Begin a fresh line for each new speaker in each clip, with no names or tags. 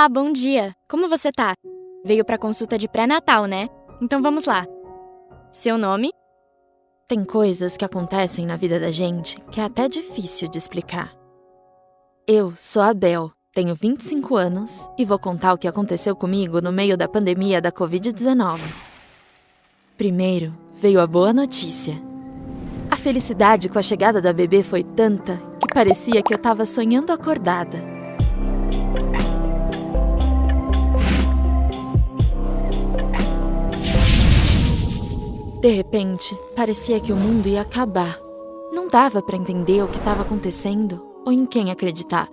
Olá, bom dia. Como você tá? Veio pra consulta de pré-natal, né? Então vamos lá. Seu nome?
Tem coisas que acontecem na vida da gente que é até difícil de explicar. Eu sou a Bel, tenho 25 anos e vou contar o que aconteceu comigo no meio da pandemia da Covid-19. Primeiro, veio a boa notícia. A felicidade com a chegada da bebê foi tanta que parecia que eu estava sonhando acordada. De repente, parecia que o mundo ia acabar. Não dava para entender o que estava acontecendo ou em quem acreditar.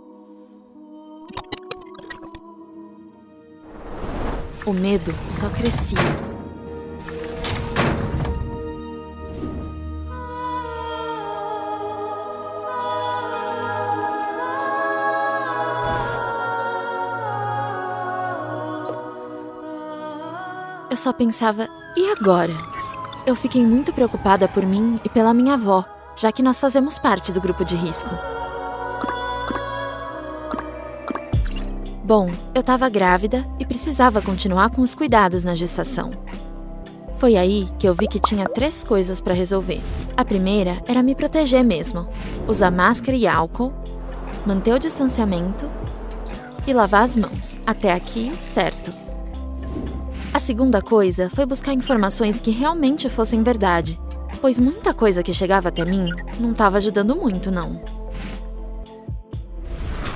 O medo só crescia. Eu só pensava, e agora? Eu fiquei muito preocupada por mim e pela minha avó, já que nós fazemos parte do grupo de risco. Bom, eu estava grávida e precisava continuar com os cuidados na gestação. Foi aí que eu vi que tinha três coisas para resolver. A primeira era me proteger mesmo, usar máscara e álcool, manter o distanciamento e lavar as mãos. Até aqui, certo. A segunda coisa foi buscar informações que realmente fossem verdade, pois muita coisa que chegava até mim não estava ajudando muito, não.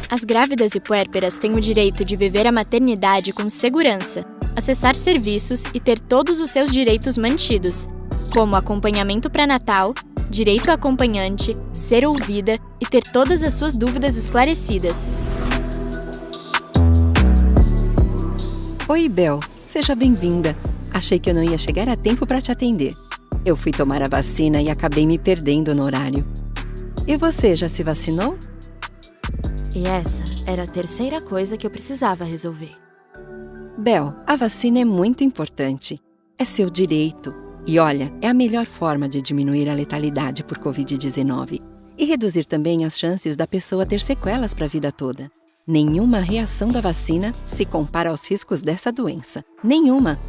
As grávidas e puérperas têm o direito de viver a maternidade com segurança, acessar serviços e ter todos os seus direitos mantidos, como acompanhamento pré-natal, direito a acompanhante, ser ouvida e ter todas as suas dúvidas esclarecidas.
Oi, Bel. Seja bem-vinda. Achei que eu não ia chegar a tempo para te atender. Eu fui tomar a vacina e acabei me perdendo no horário. E você já se vacinou?
E essa era a terceira coisa que eu precisava resolver.
Bel, a vacina é muito importante. É seu direito. E olha, é a melhor forma de diminuir a letalidade por Covid-19 e reduzir também as chances da pessoa ter sequelas para a vida toda. Nenhuma reação da vacina se compara aos riscos dessa doença. Nenhuma!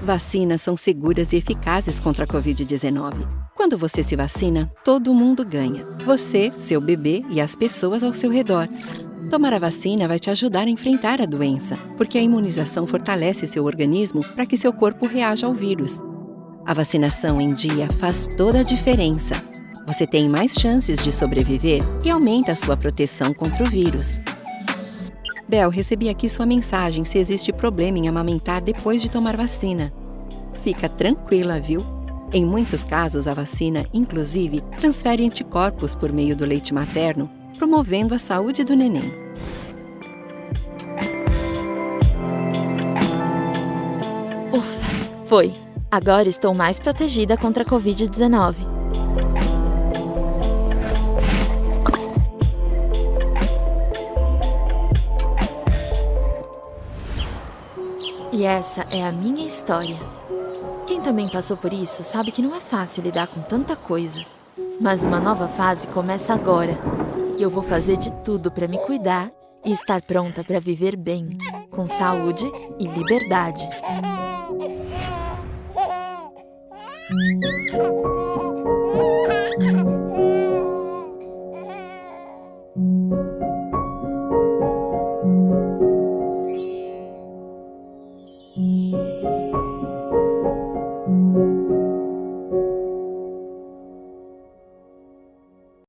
Vacinas são seguras e eficazes contra a Covid-19. Quando você se vacina, todo mundo ganha. Você, seu bebê e as pessoas ao seu redor. Tomar a vacina vai te ajudar a enfrentar a doença, porque a imunização fortalece seu organismo para que seu corpo reaja ao vírus. A vacinação em dia faz toda a diferença você tem mais chances de sobreviver e aumenta a sua proteção contra o vírus. Bel, recebi aqui sua mensagem se existe problema em amamentar depois de tomar vacina. Fica tranquila, viu? Em muitos casos, a vacina, inclusive, transfere anticorpos por meio do leite materno, promovendo a saúde do neném.
Ufa, foi. Agora estou mais protegida contra a Covid-19. E essa é a minha história. Quem também passou por isso sabe que não é fácil lidar com tanta coisa. Mas uma nova fase começa agora. E eu vou fazer de tudo para me cuidar e estar pronta para viver bem, com saúde e liberdade. 一